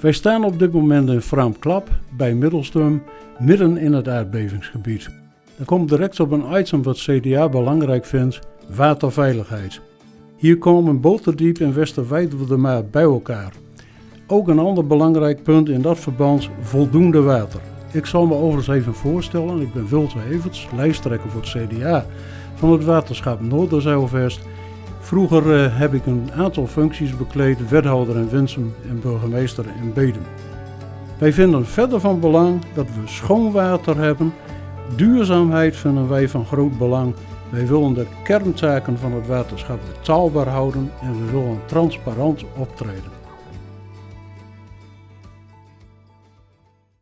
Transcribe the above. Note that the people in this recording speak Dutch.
Wij staan op dit moment in Fraamklap bij Middelstum, midden in het aardbevingsgebied. Er komt direct op een item wat CDA belangrijk vindt, waterveiligheid. Hier komen Boterdiep en Westerwijdwoldermaar bij elkaar. Ook een ander belangrijk punt in dat verband, voldoende water. Ik zal me overigens even voorstellen, ik ben Wilter Everts, lijsttrekker voor het CDA van het waterschap Noorderzeilvest. Vroeger uh, heb ik een aantal functies bekleed, wethouder in Winsum en burgemeester in Bedum. Wij vinden verder van belang dat we schoon water hebben. Duurzaamheid vinden wij van groot belang. Wij willen de kerntaken van het waterschap betaalbaar houden en we willen transparant optreden.